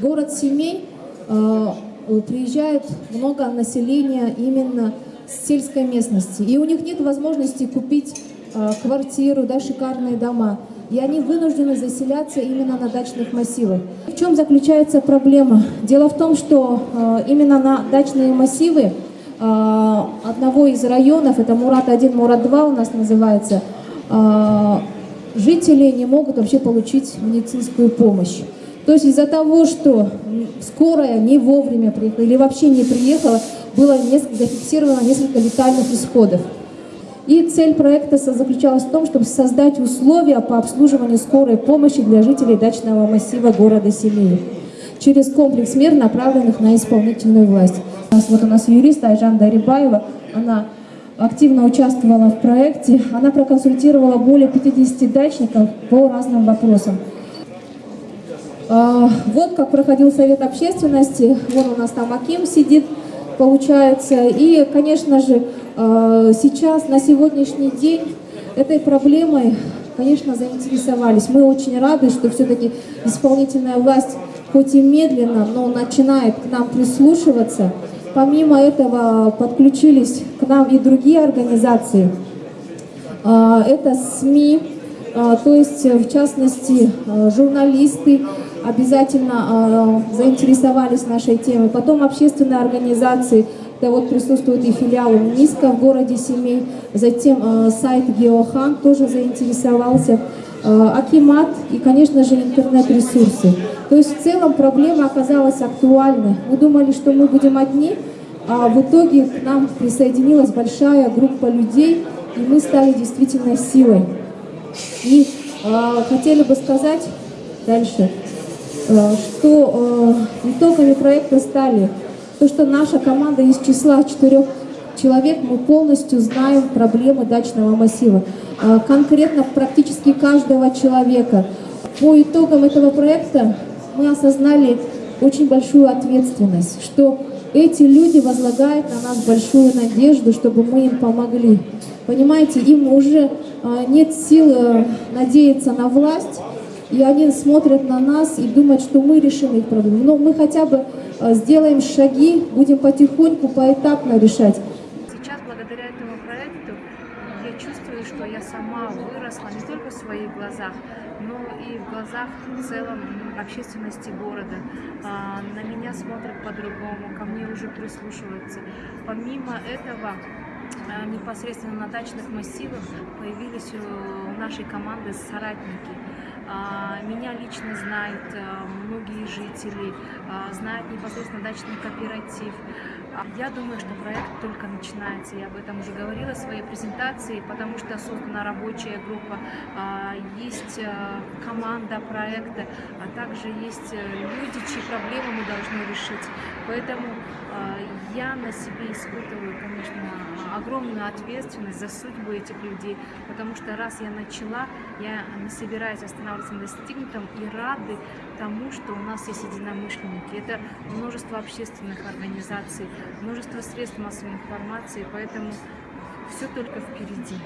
город семей э, приезжает много населения именно с сельской местности. И у них нет возможности купить э, квартиру, да, шикарные дома. И они вынуждены заселяться именно на дачных массивах. В чем заключается проблема? Дело в том, что э, именно на дачные массивы одного из районов, это Мурат-1, Мурат-2 у нас называется, жители не могут вообще получить медицинскую помощь. То есть из-за того, что скорая не вовремя приехала или вообще не приехала, было несколько, зафиксировано несколько летальных исходов. И цель проекта заключалась в том, чтобы создать условия по обслуживанию скорой помощи для жителей дачного массива города Семеи через комплекс мер, направленных на исполнительную власть. Вот у нас юрист Айжан Дарибаева, она активно участвовала в проекте. Она проконсультировала более 50 дачников по разным вопросам. А, вот как проходил совет общественности. Вон у нас там Аким сидит, получается. И, конечно же, а, сейчас, на сегодняшний день, этой проблемой, конечно, заинтересовались. Мы очень рады, что все-таки исполнительная власть, хоть и медленно, но начинает к нам прислушиваться. Помимо этого подключились к нам и другие организации. А, это СМИ, то есть в частности а, журналисты обязательно заинтересовались нашей темой. Потом общественные организации, да вот присутствует и филиал МИСКа в городе Семей, затем сайт Геохан тоже заинтересовался. Акимат и, конечно же, интернет-ресурсы. То есть в целом проблема оказалась актуальной. Мы думали, что мы будем одни, а в итоге к нам присоединилась большая группа людей, и мы стали действительно силой. И э, хотели бы сказать дальше, э, что э, итогами проекта стали то, что наша команда из числа четырех человек, мы полностью знаем проблемы дачного массива. Э, конкретно практически каждого человека. По итогам этого проекта мы осознали очень большую ответственность, что эти люди возлагают на нас большую надежду, чтобы мы им помогли. Понимаете, им уже а, нет сил э, надеяться на власть, и они смотрят на нас и думают, что мы решим их проблемы. Но мы хотя бы а, сделаем шаги, будем потихоньку, поэтапно решать. Сейчас, благодаря этому проекту, я чувствую, что я сама выросла не только в своих глазах, но и в глазах в целом общественности города. А, на меня смотрят по-другому, ко мне уже прислушиваются. Помимо этого, а, непосредственно на дачных массивах появились у нашей команды соратники. А, меня лично знают многие жители, знают непосредственно дачный кооператив. Я думаю, что проект только начинается. Я об этом уже говорила в своей презентации, потому что создана рабочая группа, а, есть э, команда проекта, а также есть э, люди, чьи проблемы мы должны решить. Поэтому а, я на себе испытываю, конечно, огромную ответственность за судьбу этих людей, потому что раз я начала, я не собираюсь останавливаться на достигнутом и рады тому, что у нас есть единомышленники. Это множество общественных организаций, множество средств массовой информации, поэтому все только впереди.